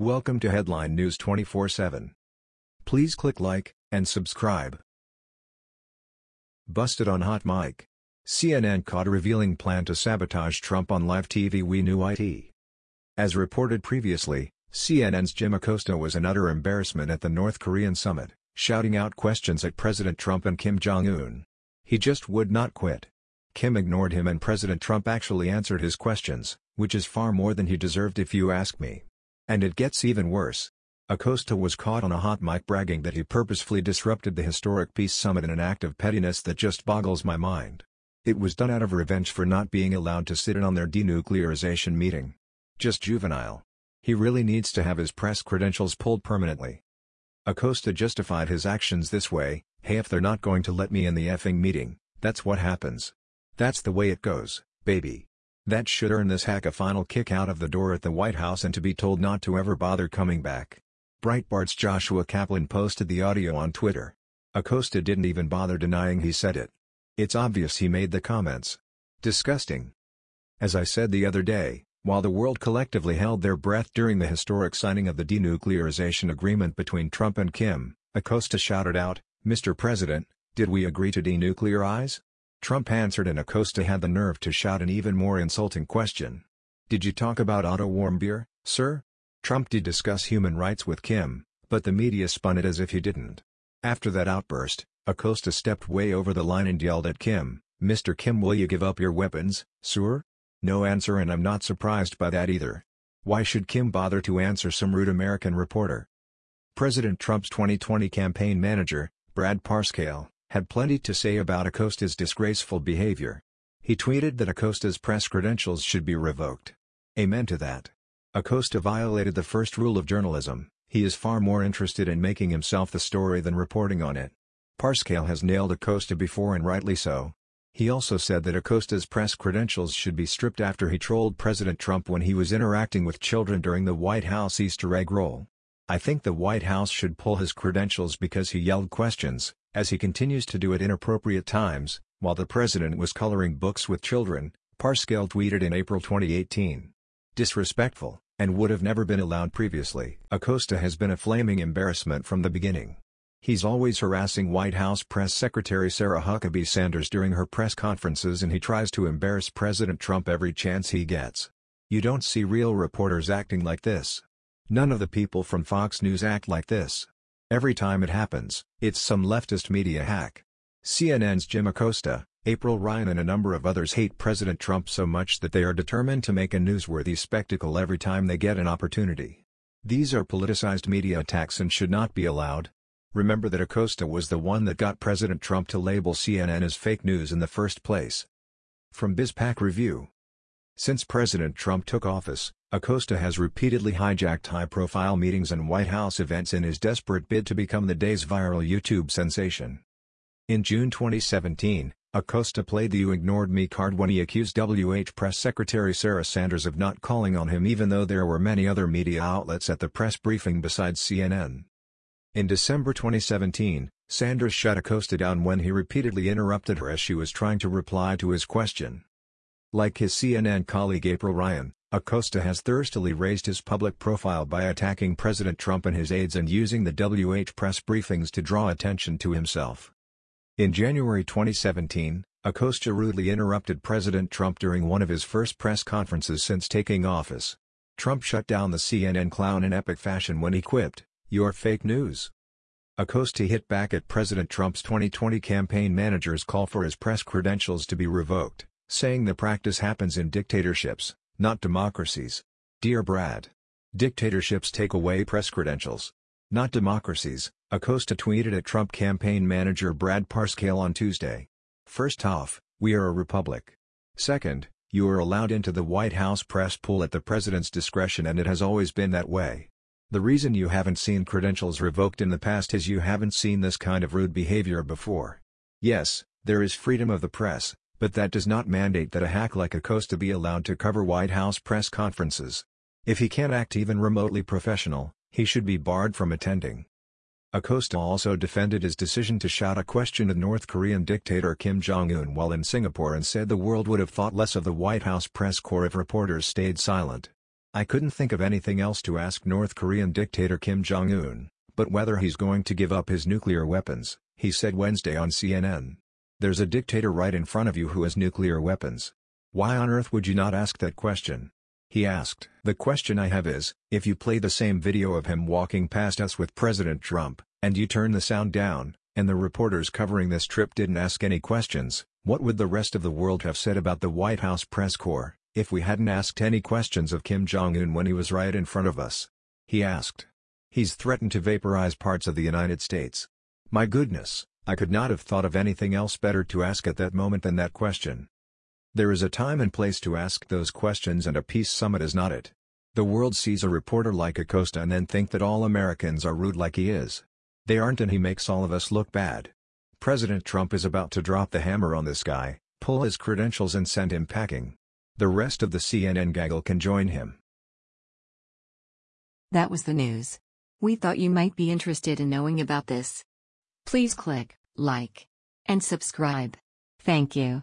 Welcome to Headline News 24/7. Please click like and subscribe. Busted on hot mic. CNN caught revealing plan to sabotage Trump on live TV We Knew IT. As reported previously, CNN's Jim Acosta was an utter embarrassment at the North Korean summit, shouting out questions at President Trump and Kim Jong-un. He just would not quit. Kim ignored him and President Trump actually answered his questions, which is far more than he deserved if you ask me. And it gets even worse. Acosta was caught on a hot mic bragging that he purposefully disrupted the historic peace summit in an act of pettiness that just boggles my mind. It was done out of revenge for not being allowed to sit in on their denuclearization meeting. Just juvenile. He really needs to have his press credentials pulled permanently. Acosta justified his actions this way, hey if they're not going to let me in the effing meeting, that's what happens. That's the way it goes, baby. That should earn this hack a final kick out of the door at the White House and to be told not to ever bother coming back. Breitbart's Joshua Caplan posted the audio on Twitter. Acosta didn't even bother denying he said it. It's obvious he made the comments. Disgusting. As I said the other day, while the world collectively held their breath during the historic signing of the denuclearization agreement between Trump and Kim, Acosta shouted out, Mr. President, did we agree to denuclearize? Trump answered and Acosta had the nerve to shout an even more insulting question. Did you talk about Otto Warmbier, sir? Trump did discuss human rights with Kim, but the media spun it as if he didn't. After that outburst, Acosta stepped way over the line and yelled at Kim, Mr. Kim will you give up your weapons, sir? No answer and I'm not surprised by that either. Why should Kim bother to answer some rude American reporter? President Trump's 2020 campaign manager, Brad Parscale, had plenty to say about Acosta's disgraceful behavior. He tweeted that Acosta's press credentials should be revoked. Amen to that. Acosta violated the first rule of journalism, he is far more interested in making himself the story than reporting on it. Parscale has nailed Acosta before and rightly so. He also said that Acosta's press credentials should be stripped after he trolled President Trump when he was interacting with children during the White House Easter egg roll. I think the White House should pull his credentials because he yelled questions, as he continues to do at inappropriate times, while the president was coloring books with children, Parscale tweeted in April 2018. Disrespectful, and would have never been allowed previously. Acosta has been a flaming embarrassment from the beginning. He's always harassing White House Press Secretary Sarah Huckabee Sanders during her press conferences and he tries to embarrass President Trump every chance he gets. You don't see real reporters acting like this. None of the people from Fox News act like this. Every time it happens, it's some leftist media hack. CNN's Jim Acosta, April Ryan and a number of others hate President Trump so much that they are determined to make a newsworthy spectacle every time they get an opportunity. These are politicized media attacks and should not be allowed. Remember that Acosta was the one that got President Trump to label CNN as fake news in the first place. From BizPac Review Since President Trump took office, Acosta has repeatedly hijacked high-profile meetings and White House events in his desperate bid to become the day's viral YouTube sensation. In June 2017, Acosta played the You Ignored Me card when he accused WH Press Secretary Sarah Sanders of not calling on him even though there were many other media outlets at the press briefing besides CNN. In December 2017, Sanders shut Acosta down when he repeatedly interrupted her as she was trying to reply to his question. Like his CNN colleague April Ryan, Acosta has thirstily raised his public profile by attacking President Trump and his aides and using the WH press briefings to draw attention to himself. In January 2017, Acosta rudely interrupted President Trump during one of his first press conferences since taking office. Trump shut down the CNN clown in epic fashion when he quipped, You're fake news. Acosta hit back at President Trump's 2020 campaign manager's call for his press credentials to be revoked, saying the practice happens in dictatorships not democracies. Dear Brad. Dictatorships take away press credentials. Not democracies, Acosta tweeted at Trump campaign manager Brad Parscale on Tuesday. First off, we are a republic. Second, you are allowed into the White House press pool at the president's discretion and it has always been that way. The reason you haven't seen credentials revoked in the past is you haven't seen this kind of rude behavior before. Yes, there is freedom of the press, but that does not mandate that a hack like Acosta be allowed to cover White House press conferences. If he can't act even remotely professional, he should be barred from attending. Acosta also defended his decision to shout a question at North Korean dictator Kim Jong-un while in Singapore and said the world would have thought less of the White House press corps if reporters stayed silent. I couldn't think of anything else to ask North Korean dictator Kim Jong-un, but whether he's going to give up his nuclear weapons, he said Wednesday on CNN. There's a dictator right in front of you who has nuclear weapons. Why on earth would you not ask that question? He asked. The question I have is, if you play the same video of him walking past us with President Trump, and you turn the sound down, and the reporters covering this trip didn't ask any questions, what would the rest of the world have said about the White House press corps, if we hadn't asked any questions of Kim Jong-un when he was right in front of us? He asked. He's threatened to vaporize parts of the United States. My goodness, I could not have thought of anything else better to ask at that moment than that question. There is a time and place to ask those questions and a peace summit is not it. The world sees a reporter like Acosta and then think that all Americans are rude like he is. They aren't and he makes all of us look bad. President Trump is about to drop the hammer on this guy, pull his credentials and send him packing. The rest of the CNN gaggle can join him. That was the news. We thought you might be interested in knowing about this. Please click like and subscribe. Thank you.